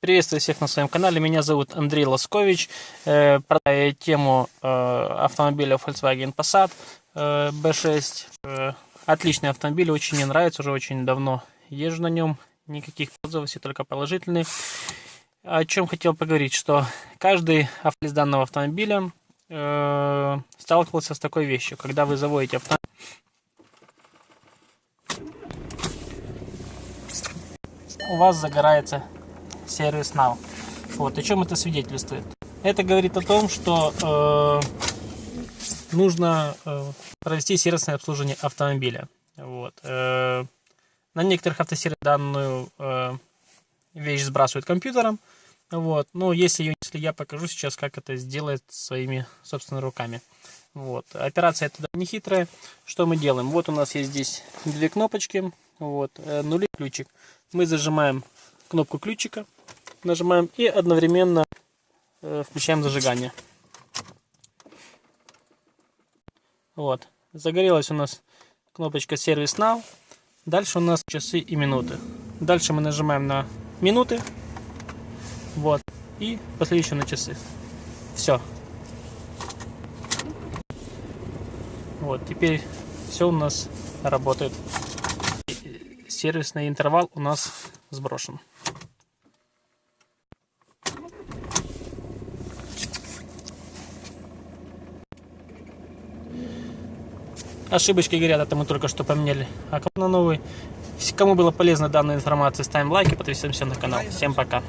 Приветствую всех на своем канале. Меня зовут Андрей Лоскович. Э, продаю тему э, автомобиля Volkswagen Passat э, B6. Отличный автомобиль, очень мне нравится, уже очень давно езжу на нем. Никаких отзывов, все только положительные. О чем хотел поговорить, что каждый автомобиль данного автомобиля сталкивался с такой вещью. Когда вы заводите автомобиль, у вас загорается сервис. Вот, о чем это свидетельствует? Это говорит о том, что э, нужно э, провести сервисное обслуживание автомобиля. Вот. Э, на некоторых автосервисах данную э, вещь сбрасывают компьютером. Вот. Но если, если я покажу сейчас, как это сделать своими собственными руками. Вот. Операция это не хитрая. Что мы делаем? Вот у нас есть здесь две кнопочки. Вот. Э, нули ключик. Мы зажимаем кнопку ключика нажимаем и одновременно э, включаем зажигание. Вот. Загорелась у нас кнопочка сервис Now. Дальше у нас часы и минуты. Дальше мы нажимаем на минуты. Вот. И последующее на часы. Все. Вот. Теперь все у нас работает. Сервисный интервал у нас сброшен. Ошибочки говорят, это мы только что поменяли. А на новый. Кому было полезна данная информация, ставим лайки, подписываемся на канал. Всем пока.